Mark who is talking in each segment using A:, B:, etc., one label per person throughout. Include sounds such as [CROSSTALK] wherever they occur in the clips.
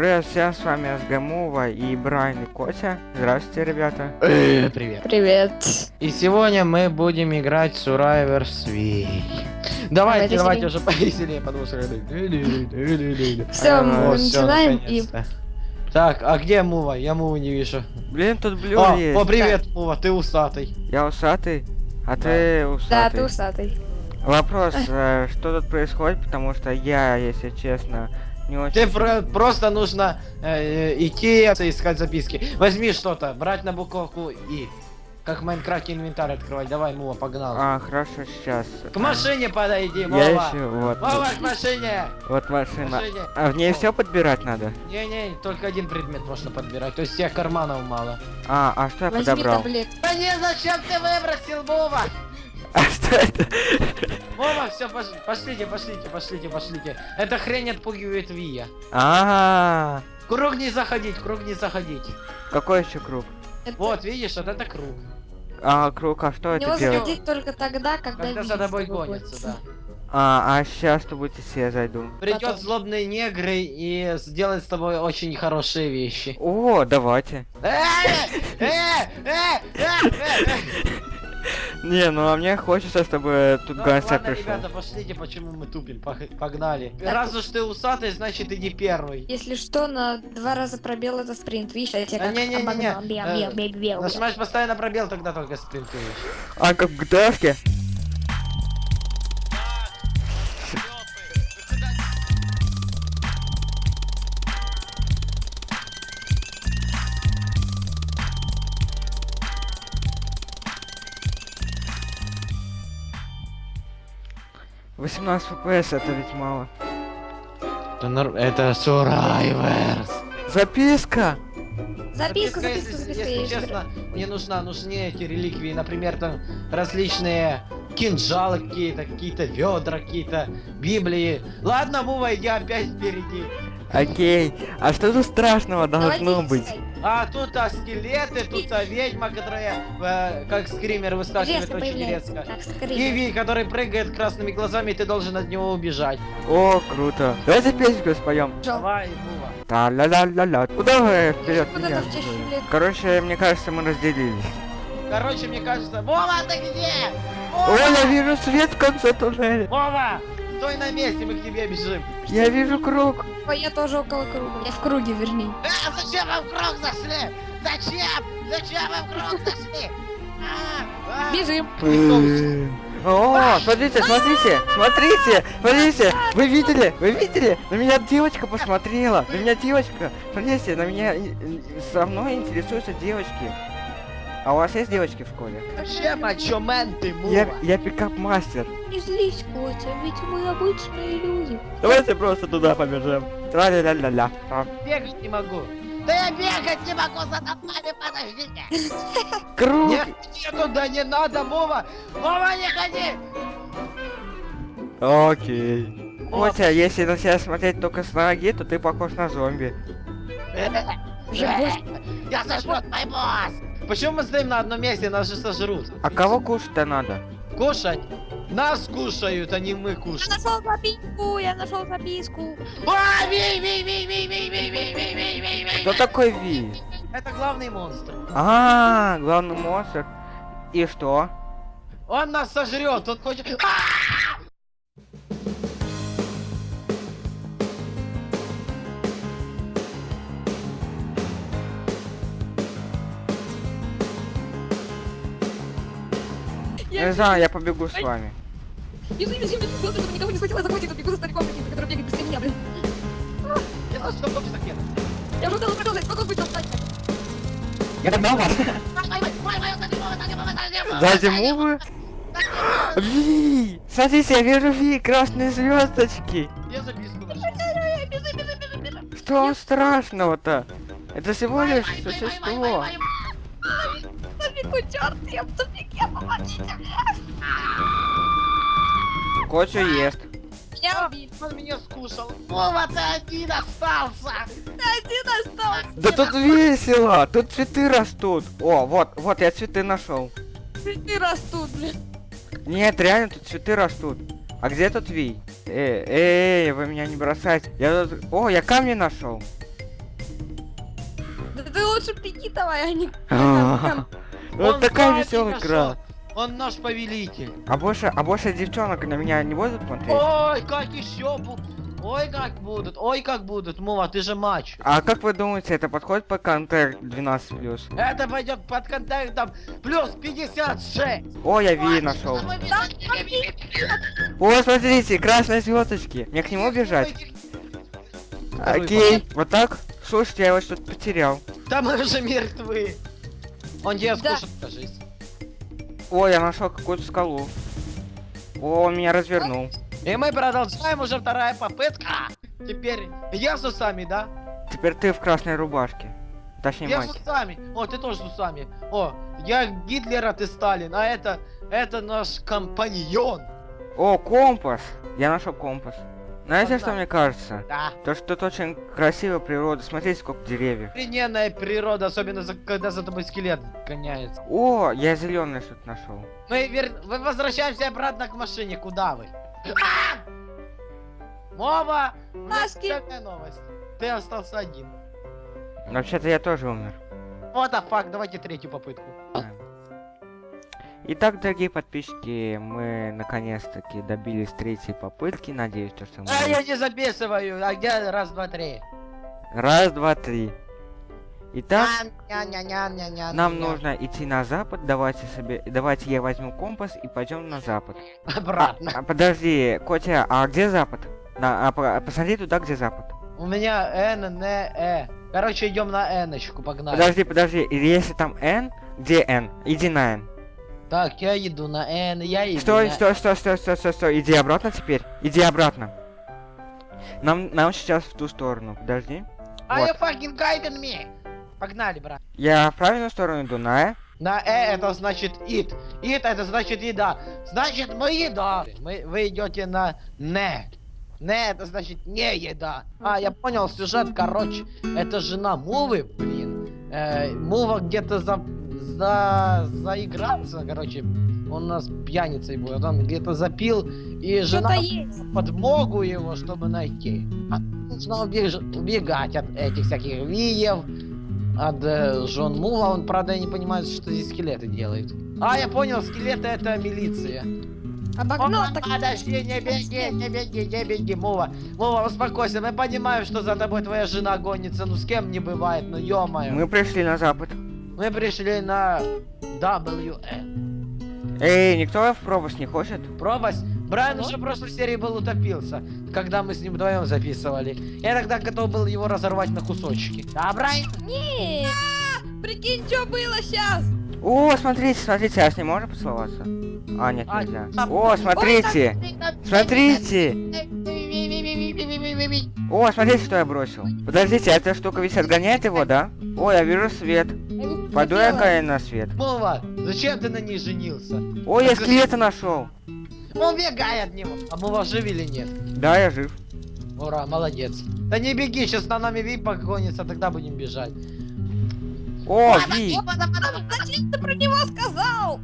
A: Привет всем, с вами СГМува и Брайан и Котя. Здравствуйте, ребята.
B: Э, Привет.
C: Привет.
B: И сегодня мы будем играть в Survivor Свей. Давайте,
C: Давайте
B: уже [LAUGHS] повеселее, потому что...
C: Все,
A: А,
C: мы начинаем и...
B: наконец-то. Так, а где Мува? Я Муву не вижу.
A: Блин, тут блю
B: О,
A: есть.
B: о, привет, Мува, ты усатый.
A: Я усатый, а
B: Да.
A: ты
C: Да,
A: усатый.
C: ты усатый.
A: Вопрос, э, что тут происходит, потому что я, если честно, не очень...
B: Ты про- просто нужно э, идти искать записки. Возьми что-то, брать на буковку И. Как в Майнкрафте инвентарь открывать. Давай, Мува, погнал.
A: А, хорошо, сейчас.
B: К машине подойди,
A: Я
B: Вова.
A: ищу, вот.
B: Вова, к машине.
A: Вот машина.
B: машине.
A: А в ней все подбирать надо?
B: Не-не, только один предмет можно подбирать, то есть всех карманов мало.
A: А, а что я
C: Возьми
A: подобрал?
C: таблет.
B: Да не, зачем ты выбросил, Вова?
A: А это?
B: Вова, все, пошлите, пошлите, пошлите, пошлите. Эта хрень отпугивает Вия.
A: А,
B: Круг не заходить, круг не заходить.
A: какой еще круг?
C: Это-
B: Вот, видишь, вот это круг.
A: А, круг, а что это делает?
C: заходить только тогда, когда
B: Когда за тобой
C: с тобой
B: гонятся,
C: гонится.
B: да.
A: А, а сейчас что будете все зайду.
B: Придет
C: Потом.
B: злобные негры и сделает с тобой очень хорошие вещи.
A: О, давайте. Не, ну а мне хочется, чтобы тут
B: ну,
A: гангстер пришел.
B: ребята, пошлите, почему мы тупим, погнали. Раз уж ты усатый, значит ты не первый.
C: Если что, на два раза пробел это спринт, видишь, я тебя
B: а,
C: как не, не, не, не.
B: Нажимаешь постоянно пробел, тогда только спринтуешь.
A: А как в ДФке? 18 FPS это ведь мало.
B: Это, норм... это Survivors.
A: Записка!
C: Записка,
B: записка,
C: записка, записка,
B: если,
C: если
B: честно, мне нужна, нужны эти реликвии, например, там различные кинжалы какие-то, какие-то ведра, какие-то библии. Ладно, Вова, я опять впереди.
A: Окей. А что тут страшного должно быть?
B: А тут а скелеты, тут а ведьма, которая э, как скример выскакивает
C: Резко
B: очень резко.
C: Так,
B: И
C: скорее.
B: Ви, который прыгает красными глазами, и ты должен от него убежать.
A: О, круто. Давайте песню споем.
B: Давай.
A: Та-ля-ля-ля-ля. Куда вы вперед меня? Короче, мне кажется, мы разделились.
B: Короче, мне кажется... Вова, ты где?
A: О,
B: Вова!
A: я вижу свет в конце туннеля.
B: Вова! Стой на месте, мы к тебе бежим.
A: Я вижу круг.
C: Ой, я тоже около круга. Я в круге, вернее.
B: А, зачем вы в круг зашли? Зачем? Зачем вы в круг зашли? А, а.
C: Бежим.
A: Блин. О, смотрите, смотрите, смотрите, смотрите, вы видели, вы видели? На меня девочка посмотрела, на меня девочка, смотрите, на меня, со мной интересуются девочки. А у вас есть девочки в школе?
B: А чё, мэн ты,
A: Я,
B: мува?
A: я пикап-мастер.
C: Не злись, Котя, ведь мы обычные люди.
A: Давайте просто туда побежим. Тра-ля-ля-ля-ля. А.
B: Бегать не могу. Да я бегать не могу, за тобой, подождите.
A: Круг!
B: Нет, не туда не надо, Вова. Вова, не ходи.
A: Окей. Котя, если на тебя смотреть только с ноги, то ты похож на зомби.
C: Уже босс.
B: Я сожрут мой босс. Почему мы стоим на одном месте, нас же сожрут?
A: А кого кушать-то надо?
B: Кушать? Нас кушают, а не мы
C: Я
B: кушаем.
C: нашел записку, я нашел записку.
B: А, ви, ви, ви, ви, ви, ви, ви, ви, ви, ви, ви.
A: Кто такой Ви?
B: Это главный монстр.
A: А, главный монстр. И что?
B: Он нас сожрет, он хочет... А!
A: Не знаю, я побегу с вами.
C: Бежи, бежи, бежи, главное, чтобы никого не схватила, захватит, бегу за стариком каким-то, который бегает быстрее меня, блин.
B: Я знаю, что такое пистолет.
C: Я уже успела продолжать, сколько будет достать?
A: Я догнал вас. Сзади мувы. Ви! Смотрите, я вижу Ви, красные звездочки.
B: Я.
A: Что вам страшного-то? Это всего лишь существо.
C: Черт, я в тупике, помогите мне.
A: Котю ест.
C: Меня убили.
B: Он меня скушал. Вова, ты один остался.
C: Один остался.
A: Да тут весело, тут цветы растут. О, вот, вот, я цветы нашел.
C: Ты растут, блин.
A: Нет, реально тут цветы растут. А где тут Ви? Эй, эй, вы меня не бросайте. Я тут... О, я камни нашел.
C: Да ты лучше беги давай, а не... [LAUGHS]
A: А, Вот
B: Он
A: такая веселая игра.
B: Он наш повелитель.
A: А больше, а больше девчонок на меня не будут смотреть?
B: Ой, как еще будут. Ой, как будут. Ой, как будут. Мува, ты же матч.
A: А как вы думаете, это подходит по контент 12
B: Это пойдет под контентом плюс 56.
A: О, я Ви нашел. О, смотрите, красные звездочки. Мне к нему бежать? Окей, вот так? Слушайте, я его что-то потерял.
B: Да мы уже мертвы. Он тебя
C: Да.
B: скушает, кажись.
A: О, я нашел какую-то скалу. О, он меня развернул.
B: И мы продолжаем уже вторая попытка. Теперь я с усами, да?
A: Теперь ты в красной рубашке. Точнее,
B: Я с
A: мать.
B: усами. О, ты тоже с усами. О, я Гитлер, а ты Сталин. А это, это наш компаньон.
A: О, компас. Я нашел компас. Знаете, что мне кажется?
B: Да.
A: То, что тут очень красивая природа. Смотрите, сколько деревьев.
B: Охрененная природа, особенно за- когда за тобой скелет гоняется.
A: О, я зеленое что-то нашел.
B: Мы, вер... мы возвращаемся обратно к машине. Куда вы? [LAUGHS] А! Меня
C: Маски.
B: такая новость. Ты остался один.
A: Вообще-то я тоже умер.
B: Вот а факт, давайте третью попытку.
A: Итак, дорогие подписчики, мы наконец-таки добились третьей попытки. Надеюсь, то, что мы...
B: А я не записываю, а где раз, два, три?
A: Раз, два, три. Итак, нам нужно идти на запад. Давайте себе, давайте я возьму компас и пойдем на запад. А,
B: Обратно.
A: а, подожди, Котя, а где запад? На, а, по- посмотри туда, где запад.
B: У меня Н, Н, Э. Короче, идем на N-очку, погнали.
A: Подожди, подожди, если там N, где N? Иди на N.
B: Так, я иду на N, я иду
A: Стой,
B: на...
A: стой, стой, стой, стой, стой, стой, иди обратно теперь. Иди обратно. Нам, нам сейчас в ту сторону. Подожди.
B: Are you
A: Вот.
B: fucking guiding me? Погнали, брат.
A: Я в правильную сторону иду, на Э.
B: На Э это значит it. It это значит еда. Значит мы еда. Мы, вы идете на не. Не это значит не еда. А, я понял, сюжет, короче. Это жена Мувы, блин. Э, Мува где-то за, за, заигрался, короче. Он у нас пьяницей будет. Он где-то запил, и жена подмогу его, чтобы найти. А нужно убеж- убегать от этих всяких виев, от э, Жон Мува. Он, правда, не понимает, что здесь скелеты делают. А, я понял, скелеты это милиция.
C: Обогнал
B: О,
C: так...
B: Подожди, не беги, не беги, не беги, Мува. Мува, успокойся, мы понимаем, что за тобой твоя жена гонится, ну с кем не бывает, ну ё-моё.
A: Мы пришли на запад.
B: Мы пришли на WN.
A: Эй, никто в пропасть не хочет?
B: Пропасть. Брайан уже в прошлой серии был утопился, когда мы с ним вдвоем записывали. Я тогда готов был его разорвать на кусочки. Да, Брайан?
C: Не. Прикинь, что было сейчас?
A: О, смотрите, смотрите, а с ним можно поцеловаться? А, нет,
B: А,
A: нельзя.
B: а,
A: О, смотрите! Смотрите! О, смотрите, что я бросил. Подождите, эта штука ведь отгоняет его, да? О, я вижу свет. Пойду я ка- на свет.
B: Мова, зачем ты на ней женился?
A: О, я скелета нашел.
B: Он бегай от него. А Мова жив или нет?
A: Да, я жив.
B: Ура, молодец. Да не беги, сейчас на нами Ви погонится, тогда будем бежать.
A: О, Ви!
C: Зачем ты про него сказал?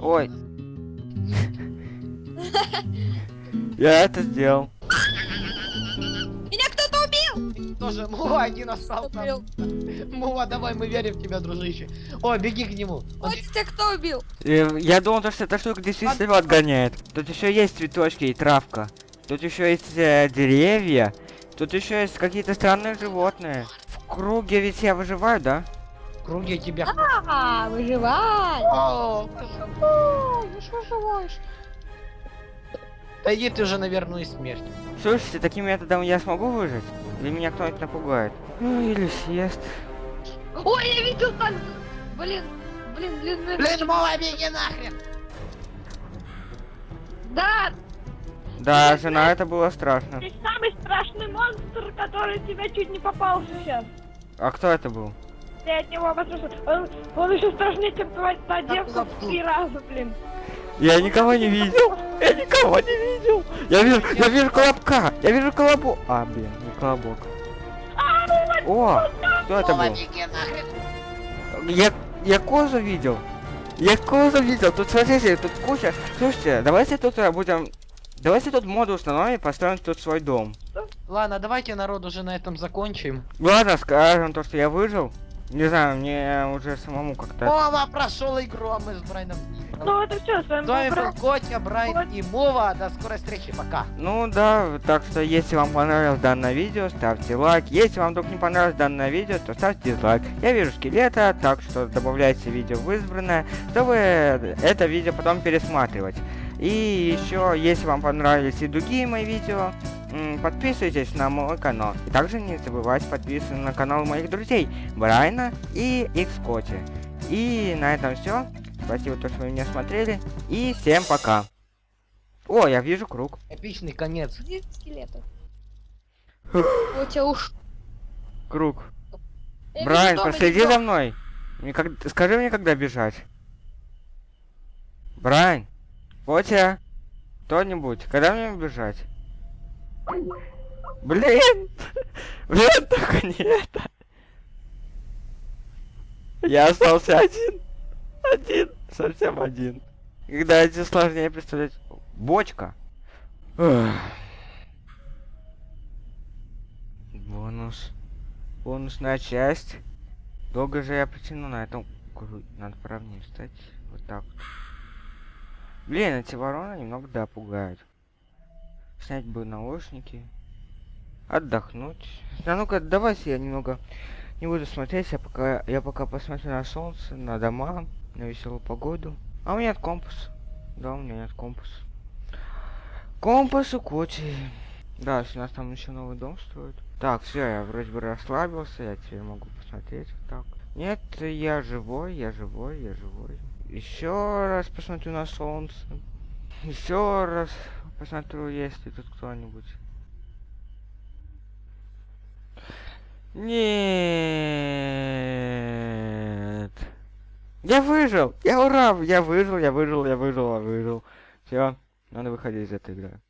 A: Ой. [LAUGHS] Я это сделал.
B: Тоже Мува один остался. Мува, давай, мы верим в тебя, дружище. О, беги к нему. Он
C: Ой, тебя кто убил?
A: Э, Я думал, то, что эта штука действительно его отгоняет. Тут еще есть цветочки и травка. Тут еще есть э, деревья. Тут еще есть какие-то странные животные. В круге ведь я выживаю, да?
B: в круге тебя.
C: А, выживай!
B: О,
C: ну что живешь?
B: Да иди ты уже на верную смерть.
A: Слушайте, таким методом я смогу выжить? Или меня кто-нибудь напугает? Ну, или съест.
C: Ой, я видел так! Блин, блин, блин, блин.
B: Блин, Мова, беги нахрен.
C: Да,
A: Да, жена, это было страшно.
D: Ты самый страшный монстр, который тебя чуть не попался сейчас.
A: А кто это был?
D: Ты от него возвращался. Он, он еще страшнее, чем твоя та девка в три раза, блин.
A: Я никого не видел. Я никого не видел. Я вижу, я вижу колобка. Я вижу колобу. А, блин, не колобок. О, кто это
B: Мова,
A: был?
B: беги нахрен.
A: Я, я козу видел. Я козу видел. Тут, смотрите, тут куча. Слушайте, давайте тут э, будем... Давайте тут моду установим и построим тут свой дом.
B: Ладно, давайте народ уже на этом закончим.
A: Ладно, скажем то, что я выжил. Не знаю, мне уже самому как-то...
B: Вова прошел игру, а мы с играли.
D: Ну это все, с вами
B: С вами
D: был.
B: Котя, Брайан и Мова. До скорой встречи, пока.
A: Ну да, так что если вам понравилось данное видео, ставьте лайк. Если вам вдруг не понравилось данное видео, то ставьте дизлайк. Я вижу скелета, так что добавляйте видео в избранное, чтобы это видео потом пересматривать. И еще, если вам понравились и другие мои видео, подписывайтесь на мой канал. И также не забывайте подписываться на канал моих друзей Брайна и Xкоти. И на этом все. Спасибо, то, что вы меня смотрели. И всем пока. О, я вижу круг.
B: Эпичный конец.
C: Где скелеты? [GASPS] Котя уж.
A: Круг.
C: Я
A: Брайан,
C: вижу дома
A: проследи
C: никого.
A: за мной. Мне как... Скажи мне, когда бежать. Брайан, Котя, кто-нибудь, когда мне бежать? Блин! Блин, только не это. Я остался один. Один. Совсем один. Когда это сложнее представлять. Бочка. Бонус. Бонусная часть. Долго же я потяну на этом кру- Надо правнее встать. Вот так. Блин, эти вороны немного да пугают. Снять бы наушники. Отдохнуть. А ну-ка, давайте я немного не буду смотреть, я пока я пока посмотрю на солнце, на дома, на веселую погоду. А у меня нет компаса. Да, у меня нет компаса. Компас у Коти. Да, у нас там еще новый дом строят. Так, все, я вроде бы расслабился, я теперь могу посмотреть так. Нет, я живой, я живой, я живой. Еще раз посмотрю на солнце. Еще раз посмотрю, есть ли тут кто-нибудь. Нет. Я выжил! Я ура! Я выжил, я выжил, я выжил, я выжил. Все, надо выходить из этой игры.